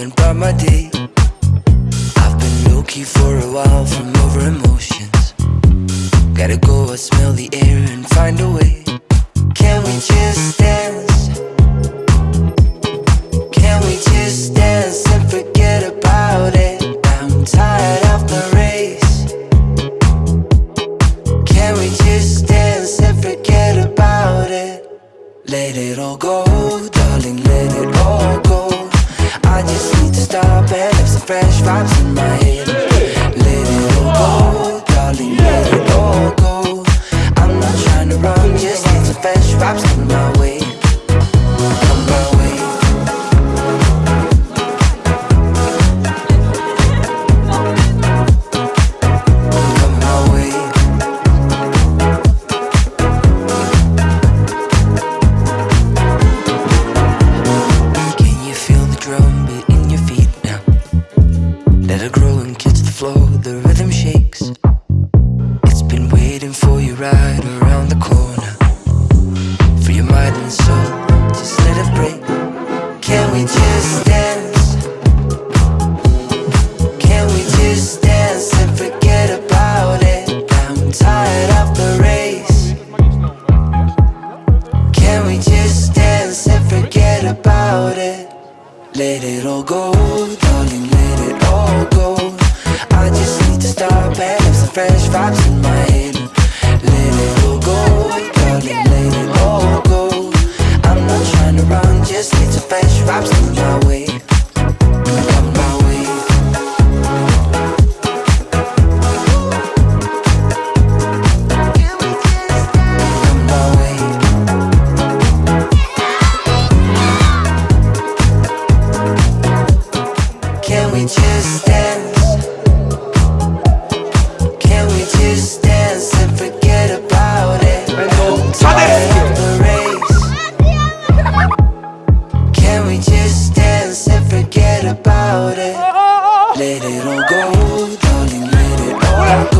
About my day, I've been low-key for a while from over emotions Gotta go, I smell the air and find a way Can we just dance? Can we just dance and forget about it? I'm tired of the race Can we just dance and forget about it? Let it all go down have some fresh vibes in my head. Let it grow and catch the flow, the rhythm shakes. It's been waiting for you right Let it all go, darling, let it all go. I just need to stop and have some fresh vibes in my head. Let it all go, darling, let it all go. I'm not trying to run, just need some fresh vibes in my way. Can we just dance? Can we just dance and forget about it? I'm tired of the race. Can we just dance and forget about it? Let it all go, darling, let it all go.